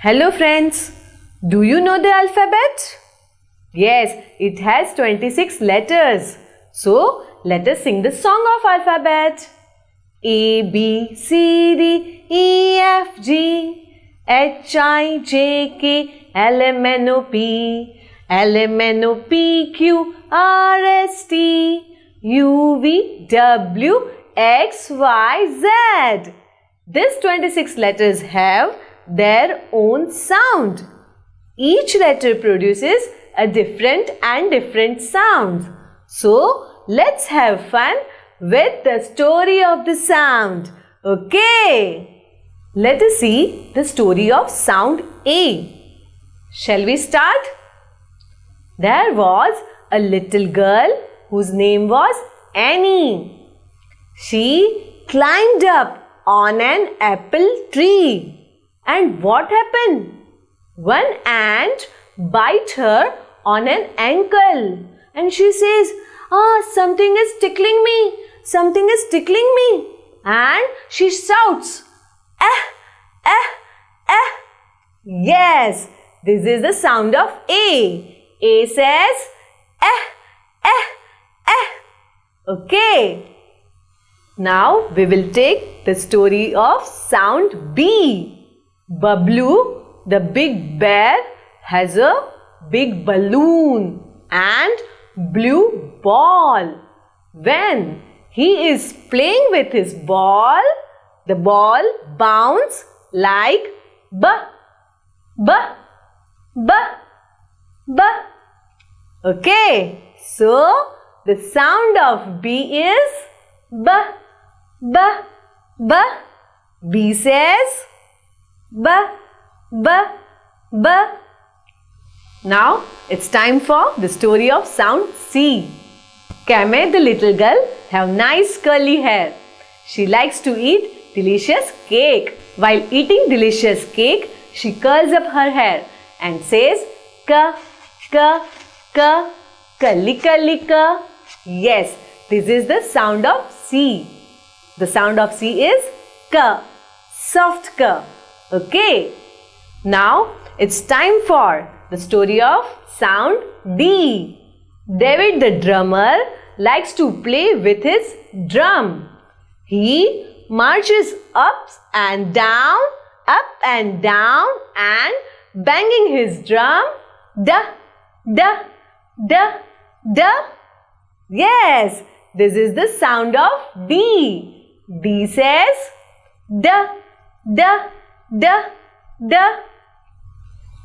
Hello friends, do you know the alphabet? Yes, it has 26 letters. So, let us sing the song of alphabet. A, B, C, D, E, F, G, H, I, J, K, L, M, N, O, P, L, M, N, O, P, Q, R, S, T, U, V, W, X, Y, Z. These 26 letters have their own sound. Each letter produces a different and different sound. So, let's have fun with the story of the sound. Okay. Let us see the story of sound A. Shall we start? There was a little girl whose name was Annie. She climbed up on an apple tree. And what happened? One ant bite her on an ankle and she says, Ah, something is tickling me. Something is tickling me. And she shouts, Eh, eh, eh. Yes, this is the sound of A. A says, Eh, eh, eh. Okay. Now we will take the story of sound B. Bablu, the big bear, has a big balloon and blue ball. When he is playing with his ball, the ball bounces like b, b, b, b. Okay, so the sound of B is b, b, b. B says B, B, B. Now it's time for the story of sound C. Kame the little girl have nice curly hair. She likes to eat delicious cake. While eating delicious cake, she curls up her hair and says ka, ka, ka, kali kali ka. Yes, this is the sound of C. The sound of C is ka, soft ka. Okay. Now it's time for the story of sound D. David the drummer likes to play with his drum. He marches up and down, up and down and banging his drum da, da, da, da. Yes, this is the sound of D. D says da, da, Da, da.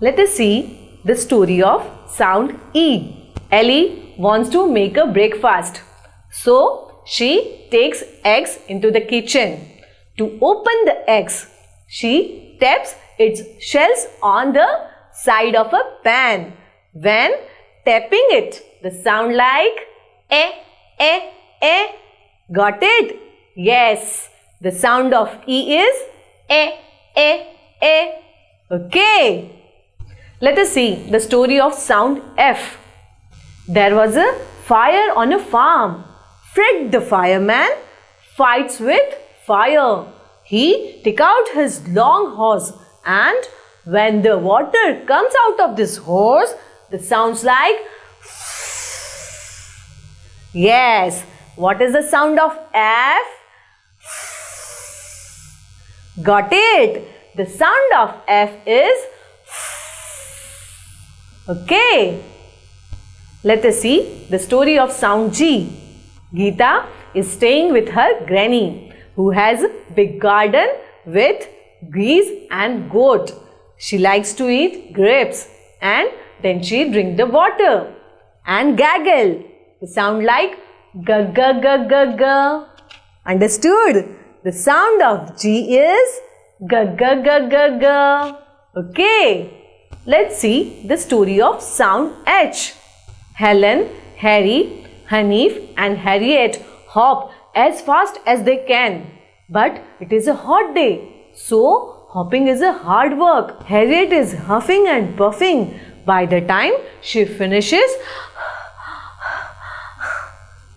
Let us see the story of sound E. Ellie wants to make a breakfast. So, she takes eggs into the kitchen. To open the eggs, she taps its shells on the side of a pan. When tapping it, the sound like eh, eh, eh. Got it? Yes. The sound of E is eh, a, A. Okay. Let us see the story of sound F. There was a fire on a farm. Fred the fireman fights with fire. He took out his long hose and when the water comes out of this hose, the sounds like Yes. What is the sound of F? Got it? The sound of F is Okay. Let us see the story of sound G. Geeta is staying with her granny who has a big garden with geese and goat. She likes to eat grapes and then she drink the water and gaggle. The sound like g g g g g. Understood? The sound of G is G G G G G. Okay. Let's see the story of sound H. Helen, Harry, Hanif and Harriet hop as fast as they can. But it is a hot day. So, hopping is a hard work. Harriet is huffing and puffing. By the time she finishes,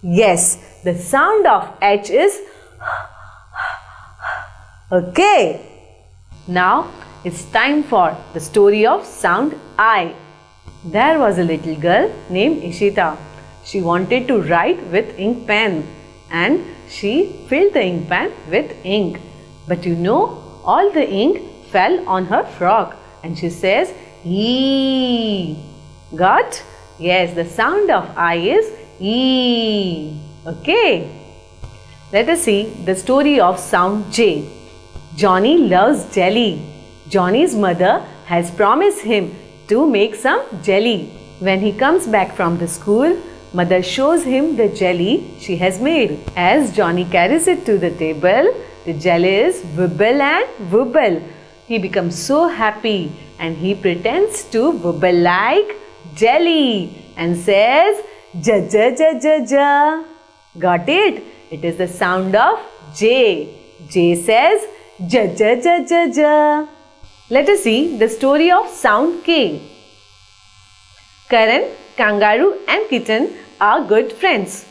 yes, the sound of H is Okay. Now it's time for the story of sound I. There was a little girl named Ishita. She wanted to write with ink pen and she filled the ink pen with ink. But you know, all the ink fell on her frock and she says, E. Got? Yes, the sound of I is E. Okay. Let us see the story of sound J. Johnny loves jelly. Johnny's mother has promised him to make some jelly. When he comes back from the school, mother shows him the jelly she has made. As Johnny carries it to the table, the jelly is wibble and wibble. He becomes so happy and he pretends to wibble like jelly and says ja ja ja ja ja. Got it? It is the sound of J. J says ja ja ja ja ja. Let us see the story of sound K. Karan, kangaroo and kitten are good friends.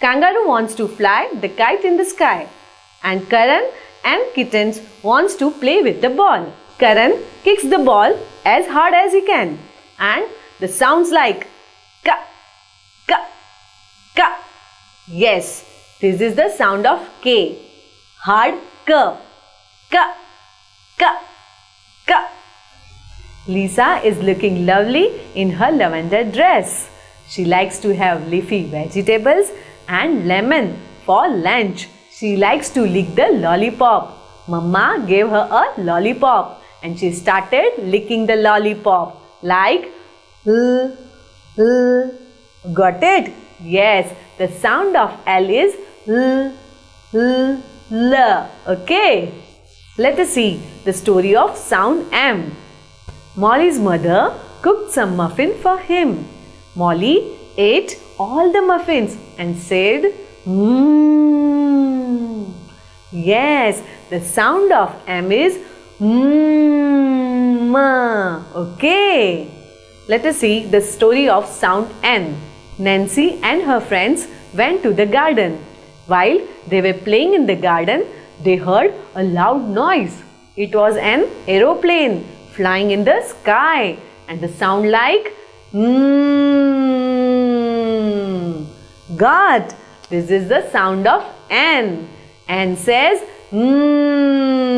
Kangaroo wants to fly the kite in the sky and Karan and kittens wants to play with the ball. Karan kicks the ball as hard as he can and the sounds like ka, ka, ka. Yes, this is the sound of K. Hard K. Ka, ka, ka. Lisa is looking lovely in her lavender dress. She likes to have leafy vegetables and lemon for lunch. She likes to lick the lollipop. Mama gave her a lollipop and she started licking the lollipop like L, L. Got it? Yes, the sound of L is L, L, L. Okay. Let us see the story of sound M. Molly's mother cooked some muffin for him. Molly ate all the muffins and said, Mmm. Yes, the sound of M is Mmm. Okay. Let us see the story of sound N. Nancy and her friends went to the garden. While they were playing in the garden, they heard a loud noise. It was an aeroplane flying in the sky and the sound like mmm. God, this is the sound of N. N says mmm.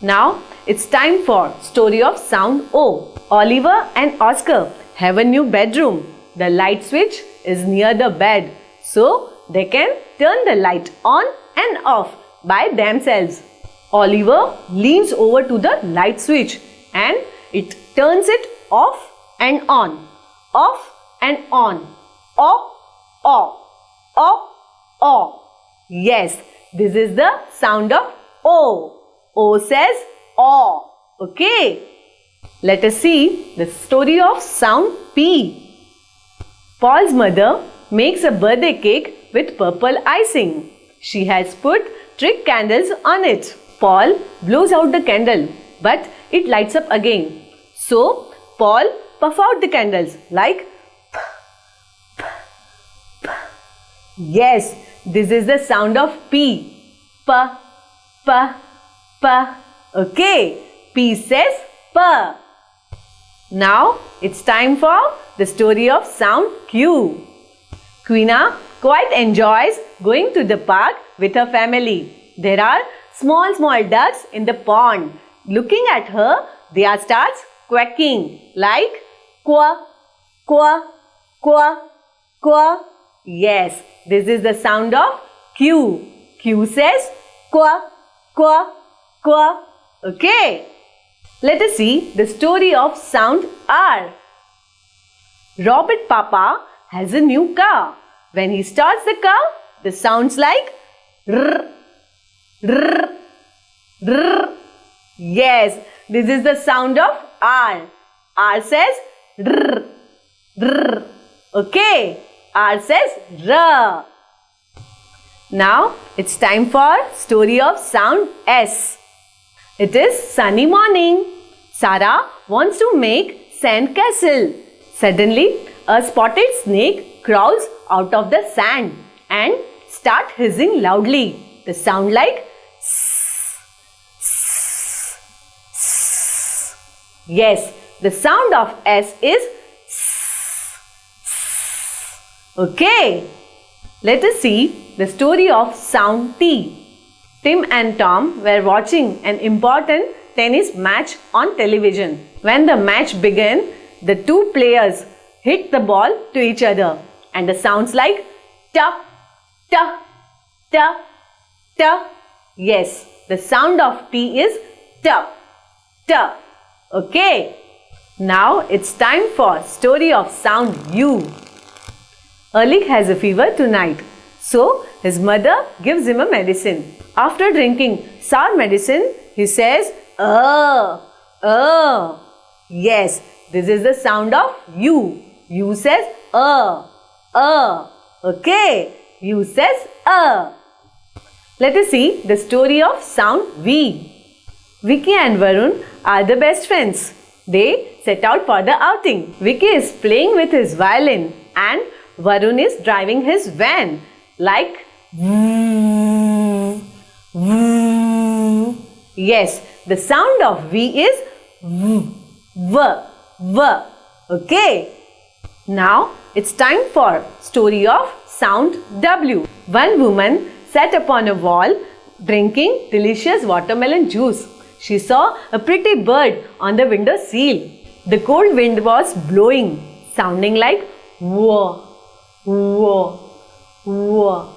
Now it's time for story of sound O. Oliver and Oscar have a new bedroom. The light switch is near the bed so they can turn the light on and off by themselves. Oliver leans over to the light switch and it turns it off and on, off and on, off, off, off, off. Yes, this is the sound of O. O says O. Okay. Let us see the story of sound P. Paul's mother makes a birthday cake with purple icing. She has put trick candles on it. Paul blows out the candle, but it lights up again. So, Paul puff out the candles like P, P, P. Yes, this is the sound of P. Pa, pa, pa. Okay, P says pa. Now it's time for the story of sound Q. Queena quite enjoys going to the park with her family. There are small small ducks in the pond. Looking at her, they are starts quacking like qua, qua, qua, qua. Yes, this is the sound of Q. Q says qua, qua, qua. Okay. Let us see the story of sound R. Robert Papa has a new car. When he starts the car, the sounds like rrr, rrr, rrr. Yes, this is the sound of R. R says rrr, rrr. Okay, R says r. Now it's time for story of sound S. It is sunny morning. Sarah wants to make sand castle. Suddenly, a spotted snake crawls out of the sand and start hissing loudly. The sound like Yes, the sound of S is. Okay. Let us see the story of sound T. Tim and Tom were watching an important tennis match on television. When the match began, the two players hit the ball to each other and the sounds like ta, ta, ta, ta. Yes, the sound of T is ta, ta. Okay. Now it's time for story of sound U. Erlich has a fever tonight. So his mother gives him a medicine. After drinking sour medicine, he says, uh, uh. Yes, this is the sound of U. U says, uh, uh. Okay, U says, uh. Let us see the story of sound V. Vicky and Varun are the best friends. They set out for the outing. Vicky is playing with his violin and Varun is driving his van like V. Yes, the sound of V is V, V, V. Okay. Now it's time for story of sound W. One woman sat upon a wall drinking delicious watermelon juice. She saw a pretty bird on the window sill. The cold wind was blowing, sounding like whoa, whoa, whoa.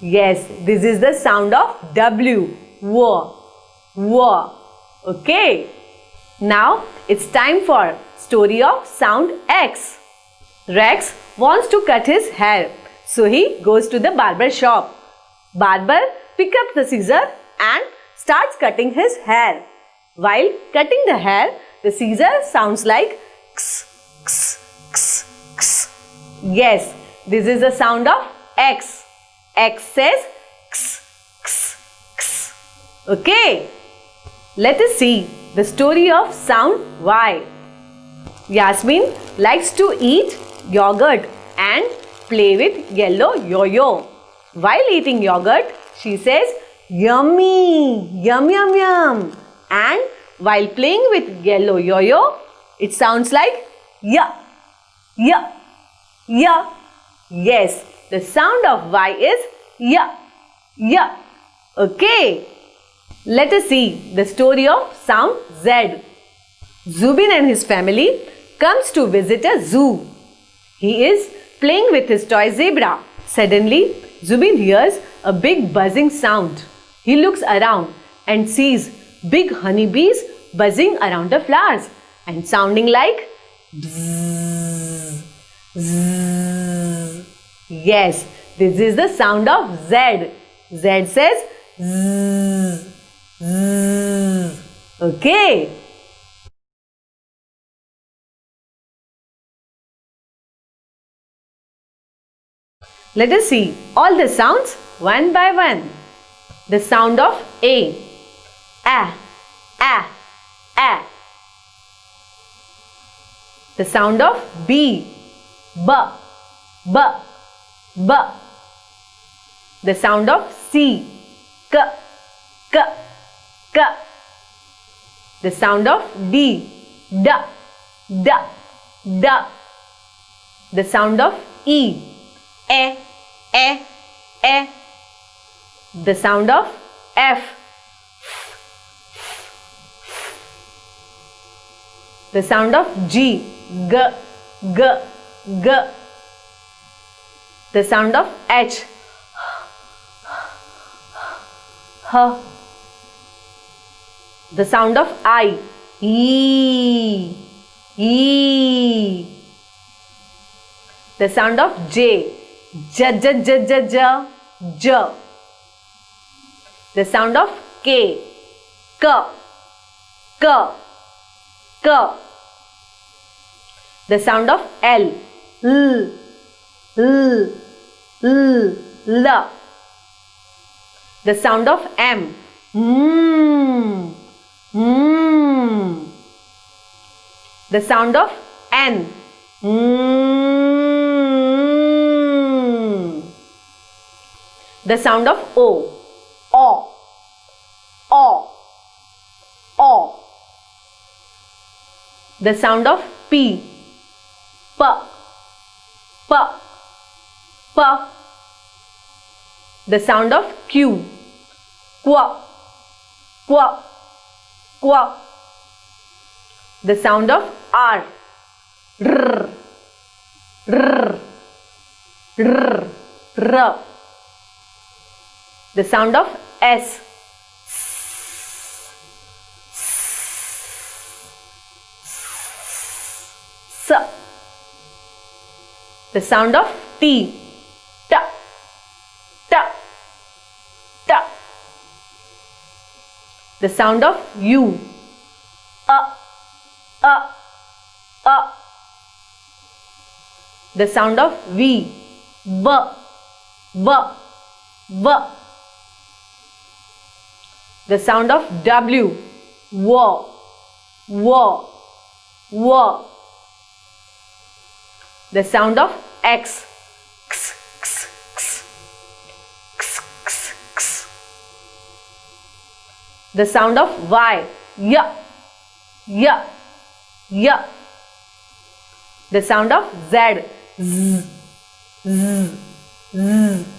Yes, this is the sound of W. Whoa, whoa. Okay. Now it's time for story of sound X. Rex wants to cut his hair. So he goes to the barber shop. Barber picks up the scissor and starts cutting his hair. While cutting the hair, the scissor sounds like x, x, x, x. Yes, this is the sound of X. X says x, x, x. Okay. Let us see the story of sound Y. Yasmin likes to eat yogurt and play with yellow yo-yo. While eating yogurt, she says, Yummy! Yum yum yum! And while playing with yellow yo-yo, it sounds like ya, ya, ya. Yes, the sound of Y is ya, ya. Okay. Let us see the story of sound Z. Zubin and his family comes to visit a zoo. He is playing with his toy zebra. Suddenly, Zubin hears a big buzzing sound. He looks around and sees big honeybees buzzing around the flowers and sounding like bzzz. Yes, this is the sound of Z. Z says zzz, zzz. Okay. Let us see all the sounds one by one. The sound of A. A, A, A. The sound of B. B, B, B. The sound of C. K, K, K. The sound of D. D, D, D. The sound of E. E, E, E. The sound of F. The sound of G. G, G, G. The sound of H. H. The sound of I. E. E. The sound of J. J, J, J, J, J, J. The sound of K. K. K. K. The sound of L. L. L. L. L. The sound of M. Mm. Mm. The sound of N. Mm. The sound of O. O. O. O. The sound of P. P. P. P. The sound of Q. Qua. Qua. Qua. The sound of R. R. R. R. R. The sound of S. S. The sound of T. T. T. T. The sound of U. A. A. A. The sound of V. B. B. B. The sound of W. W. W. W. The sound of X. X, X, X. X, X, X. The sound of Y. Y. Y. Y. The sound of Z. Z. Z. Z.